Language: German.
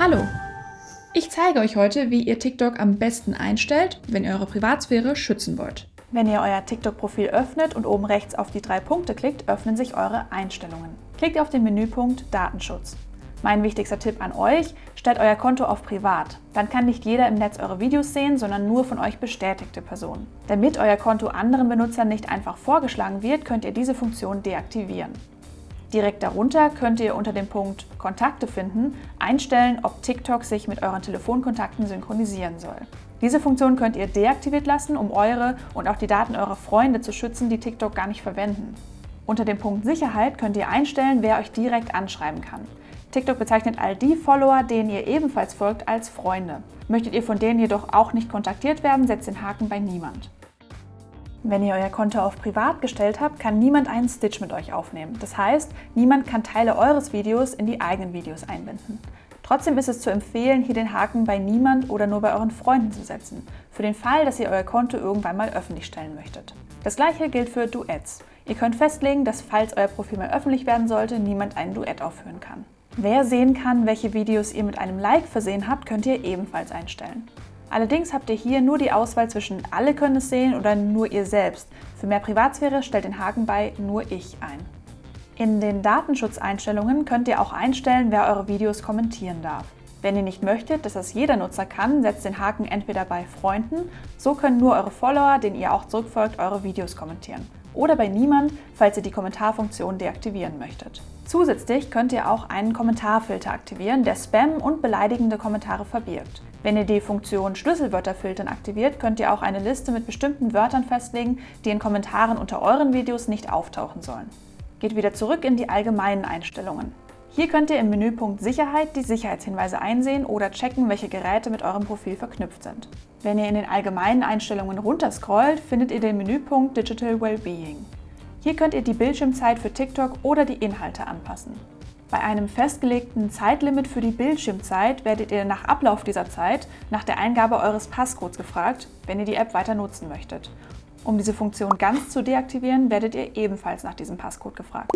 Hallo! Ich zeige euch heute, wie ihr TikTok am besten einstellt, wenn ihr eure Privatsphäre schützen wollt. Wenn ihr euer TikTok-Profil öffnet und oben rechts auf die drei Punkte klickt, öffnen sich eure Einstellungen. Klickt auf den Menüpunkt Datenschutz. Mein wichtigster Tipp an euch, stellt euer Konto auf Privat. Dann kann nicht jeder im Netz eure Videos sehen, sondern nur von euch bestätigte Personen. Damit euer Konto anderen Benutzern nicht einfach vorgeschlagen wird, könnt ihr diese Funktion deaktivieren. Direkt darunter könnt ihr unter dem Punkt Kontakte finden einstellen, ob TikTok sich mit euren Telefonkontakten synchronisieren soll. Diese Funktion könnt ihr deaktiviert lassen, um eure und auch die Daten eurer Freunde zu schützen, die TikTok gar nicht verwenden. Unter dem Punkt Sicherheit könnt ihr einstellen, wer euch direkt anschreiben kann. TikTok bezeichnet all die Follower, denen ihr ebenfalls folgt, als Freunde. Möchtet ihr von denen jedoch auch nicht kontaktiert werden, setzt den Haken bei Niemand. Wenn ihr euer Konto auf Privat gestellt habt, kann niemand einen Stitch mit euch aufnehmen. Das heißt, niemand kann Teile eures Videos in die eigenen Videos einbinden. Trotzdem ist es zu empfehlen, hier den Haken bei niemand oder nur bei euren Freunden zu setzen, für den Fall, dass ihr euer Konto irgendwann mal öffentlich stellen möchtet. Das gleiche gilt für Duets. Ihr könnt festlegen, dass falls euer Profil mal öffentlich werden sollte, niemand ein Duett aufführen kann. Wer sehen kann, welche Videos ihr mit einem Like versehen habt, könnt ihr ebenfalls einstellen. Allerdings habt ihr hier nur die Auswahl zwischen alle können es sehen oder nur ihr selbst. Für mehr Privatsphäre stellt den Haken bei nur ich ein. In den Datenschutzeinstellungen könnt ihr auch einstellen, wer eure Videos kommentieren darf. Wenn ihr nicht möchtet, dass das jeder Nutzer kann, setzt den Haken entweder bei Freunden, so können nur eure Follower, denen ihr auch zurückfolgt, eure Videos kommentieren. Oder bei Niemand, falls ihr die Kommentarfunktion deaktivieren möchtet. Zusätzlich könnt ihr auch einen Kommentarfilter aktivieren, der Spam und beleidigende Kommentare verbirgt. Wenn ihr die Funktion Schlüsselwörter filtern aktiviert, könnt ihr auch eine Liste mit bestimmten Wörtern festlegen, die in Kommentaren unter euren Videos nicht auftauchen sollen. Geht wieder zurück in die allgemeinen Einstellungen. Hier könnt ihr im Menüpunkt Sicherheit die Sicherheitshinweise einsehen oder checken, welche Geräte mit eurem Profil verknüpft sind. Wenn ihr in den allgemeinen Einstellungen runterscrollt, findet ihr den Menüpunkt Digital Wellbeing. Hier könnt ihr die Bildschirmzeit für TikTok oder die Inhalte anpassen. Bei einem festgelegten Zeitlimit für die Bildschirmzeit werdet ihr nach Ablauf dieser Zeit nach der Eingabe eures Passcodes gefragt, wenn ihr die App weiter nutzen möchtet. Um diese Funktion ganz zu deaktivieren, werdet ihr ebenfalls nach diesem Passcode gefragt.